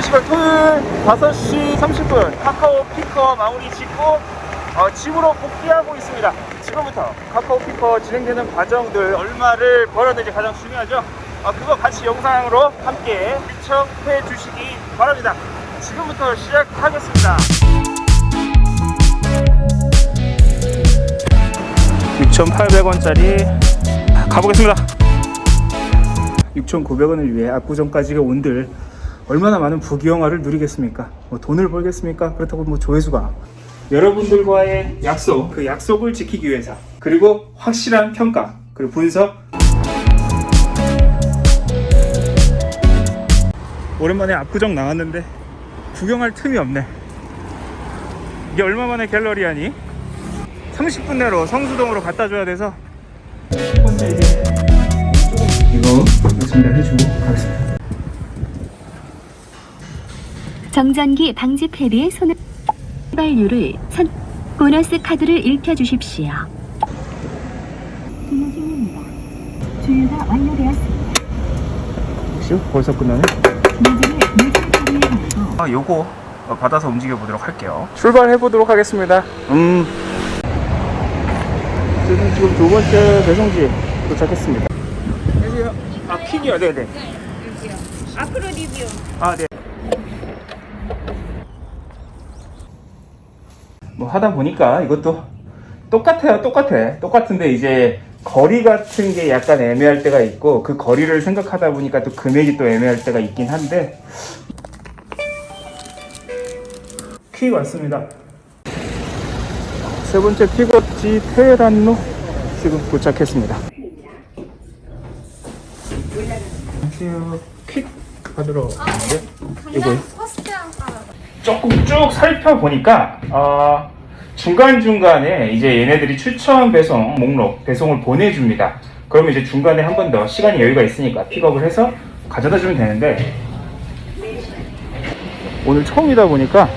시각 토요일 5시 30분 카카오 피커 마무리 짓고 어, 집으로 복귀하고 있습니다. 지금부터 카카오 피커 진행되는 과정들 얼마를 벌어들지 가장 중요하죠. 어, 그거 같이 영상으로 함께 시청해 주시기 바랍니다. 지금부터 시작하겠습니다. 6,800원짜리 가보겠습니다. 6,900원을 위해 압구정까지 온들 얼마나 많은 부귀영화를 누리겠습니까? 뭐 돈을 벌겠습니까? 그렇다고 뭐 조회수가 여러분들과의 약속, 그 약속을 지키기 위해서 그리고 확실한 평가, 그리고 분석 오랜만에 압구정 나왔는데 구경할 틈이 없네 이게 얼마 만에 갤러리아니? 30분 내로 성수동으로 갖다 줘야 돼서 이거 전달해주고 가겠습니다 정전기 방지 패드의 손을 발류를 선 보너스 카드를 읽혀주십시오. 진행 중입니다. 주유가 완료되었습니다. 혹시 벌써 끝나네? 무선 아, 요거 받아서 움직여 보도록 할게요. 출발해 보도록 하겠습니다. 음. 지금 지금 두 번째 배송지 도착했습니다. 안녕하세요. 아 퀸이요, 네네. 앞으로 리뷰. 아 네. 뭐 하다 보니까 이것도 똑같아요, 똑같아. 똑같은데 이제 거리 같은 게 약간 애매할 때가 있고 그 거리를 생각하다 보니까 또 금액이 또 애매할 때가 있긴 한데 퀴 왔습니다. 세 번째 픽업지 테헤란로 지금 도착했습니다. 안녕하세요. 퀵 받으러 왔는데 이거 조금 쭉 살펴보니까 어, 중간중간에 이제 얘네들이 추천 배송 목록 배송을 보내줍니다. 그러면 이제 중간에 한 번 더 시간이 여유가 있으니까 픽업을 해서 가져다 주면 되는데 오늘 처음이다 보니까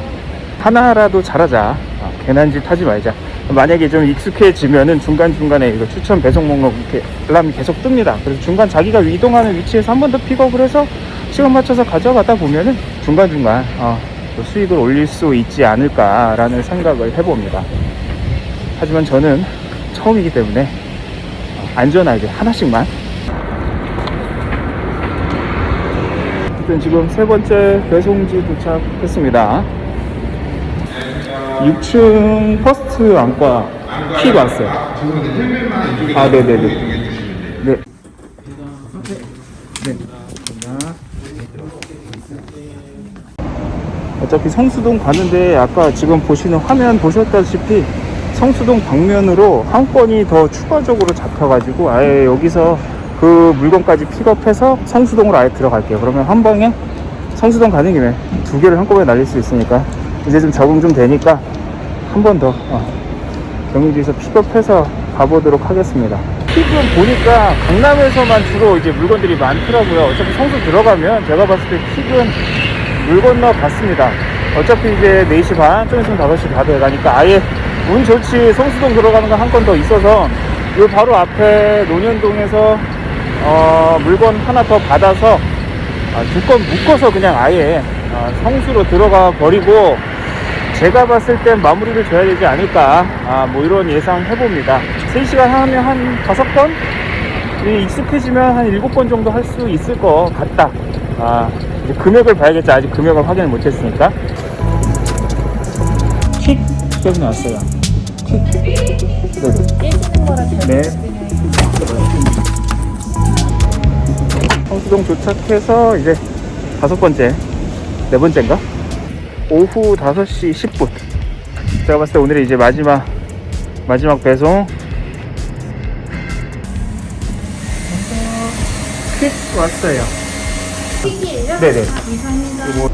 하나라도 잘하자. 아, 괜한 짓 하지 말자. 만약에 좀 익숙해지면은 중간중간에 이거 추천 배송 목록 이렇게 알람이 계속 뜹니다. 그래서 중간 자기가 이동하는 위치에서 한 번 더 픽업을 해서 시간 맞춰서 가져가다 보면은 중간중간 어, 또 수익을 올릴 수 있지 않을까라는 생각을 해봅니다. 하지만 저는 처음이기 때문에 어, 안전하게 하나씩만 어쨌든 지금 세 번째 배송지 도착했습니다. 6층 퍼스트 안과 퀵 왔어요. 아, 네네네. 네. 네. 감사합니다. 어차피 성수동 가는데 아까 지금 보시는 화면 보셨다시피 성수동 방면으로 한 건이 더 추가적으로 잡혀가지고 아예 여기서 그 물건까지 픽업해서 성수동으로 아예 들어갈게요. 그러면 한 방에 성수동 가는 김에 두 개를 한꺼번에 날릴 수 있으니까 이제 좀 적응 좀 되니까 한 번더 어, 경유지에서 픽업해서 가보도록 하겠습니다. 픽은 보니까 강남에서만 주로 이제 물건들이 많더라고요. 어차피 성수 들어가면 제가 봤을 때 픽은 물 건너 갔습니다. 어차피 이제 4시 반, 좀 있으면 5시 다 돼가니까 아예 운 좋지 성수동 들어가는 거 한 건 더 있어서 요 바로 앞에 논현동에서 어, 물건 하나 더 받아서 아, 두건 묶어서 그냥 아예 아, 성수로 들어가 버리고 제가 봤을 땐 마무리를 줘야 되지 않을까 아, 뭐 이런 예상 해봅니다 3시간 하면 한 5건? 이 익숙해지면 한 7건 정도 할 수 있을 것 같다 아, 이제 금액을 봐야겠죠 아직 금액을 확인을 못했으니까 킥 여기 나왔어요 킥 네. 네. 성수동 도착해서 이제 다섯 번째, 네 번째인가? 오후 5시 10분. 제가 봤을 때 오늘이 이제 마지막, 마지막 배송. 퀵 왔어요. 네네. 아, 감사합니다. 이거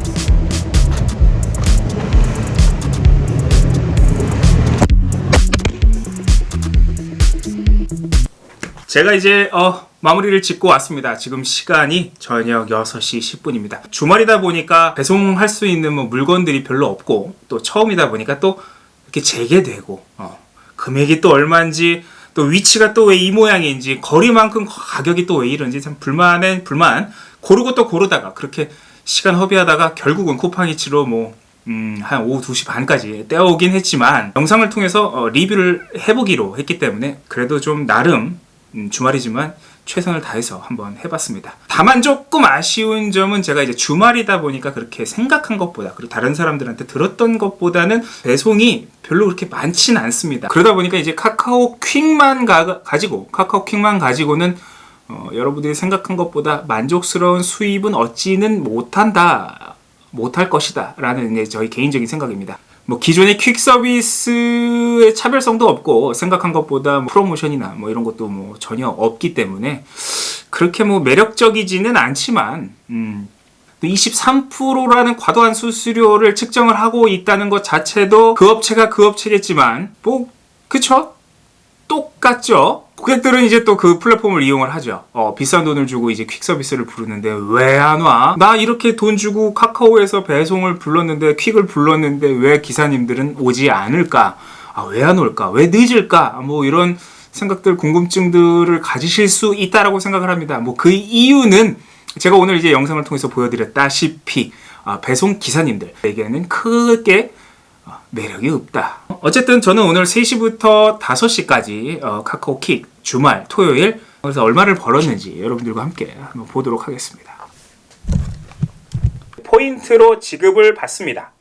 제가 이제 어, 마무리를 짓고 왔습니다. 지금 시간이 저녁 6시 10분입니다. 주말이다 보니까 배송할 수 있는 뭐 물건들이 별로 없고 또 처음이다 보니까 또 이렇게 재개되고 어, 금액이 또 얼마인지 또 위치가 또 왜 이 모양인지 거리만큼 가격이 또 왜 이런지 참 불만은 불만 고르고 또 고르다가 그렇게 시간 허비하다가 결국은 쿠팡이츠로 뭐 음, 한 오후 2시 반까지 떼어오긴 했지만 영상을 통해서 어, 리뷰를 해보기로 했기 때문에 그래도 좀 나름 음, 주말이지만 최선을 다해서 한번 해봤습니다. 다만 조금 아쉬운 점은 제가 이제 주말이다 보니까 그렇게 생각한 것보다 그리고 다른 사람들한테 들었던 것보다는 배송이 별로 그렇게 많진 않습니다. 그러다 보니까 이제 카카오 퀵만 가, 가지고 카카오 퀵만 가지고는 어, 여러분들이 생각한 것보다 만족스러운 수입은 얻지는 못한다. 못할 것이다. 라는 저희 개인적인 생각입니다. 뭐 기존의 퀵 서비스의 차별성도 없고 생각한 것보다 뭐 프로모션이나 뭐 이런 것도 뭐 전혀 없기 때문에 그렇게 뭐 매력적이지는 않지만 음 23%라는 과도한 수수료를 측정을 하고 있다는 것 자체도 그 업체가 그 업체겠지만 뭐 그쵸? 똑같죠. 고객들은 이제 또 그 플랫폼을 이용을 하죠. 어, 비싼 돈을 주고 이제 퀵 서비스를 부르는데 왜 안 와? 나 이렇게 돈 주고 카카오에서 배송을 불렀는데 퀵을 불렀는데 왜 기사님들은 오지 않을까? 아, 왜 안 올까? 왜 늦을까? 뭐 이런 생각들, 궁금증들을 가지실 수 있다라고 생각을 합니다. 뭐 그 이유는 제가 오늘 이제 영상을 통해서 보여드렸다시피 아, 배송 기사님들에게는 크게 어, 매력이 없다. 어쨌든 저는 오늘 3시부터 5시까지 어, 카카오킥 주말 토요일 그래서 얼마를 벌었는지 여러분들과 함께 한번 보도록 하겠습니다. 포인트로 지급을 받습니다.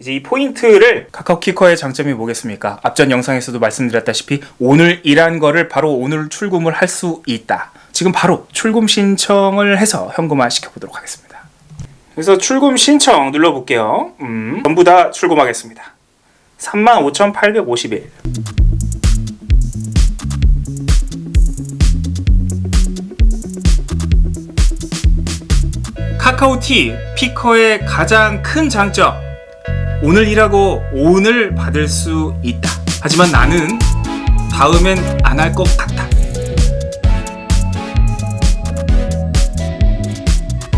이제 이 포인트를 카카오키커의 장점이 뭐겠습니까? 앞전 영상에서도 말씀드렸다시피 오늘 일한 거를 바로 오늘 출금을 할 수 있다. 지금 바로 출금 신청을 해서 현금화 시켜보도록 하겠습니다. 그래서 출금 신청 눌러볼게요. 음, 전부 다 출금하겠습니다. 35,851. 카카오티 피커의 가장 큰 장점. 오늘 일하고 오늘 받을 수 있다. 하지만 나는 다음엔 안 할 것 같다.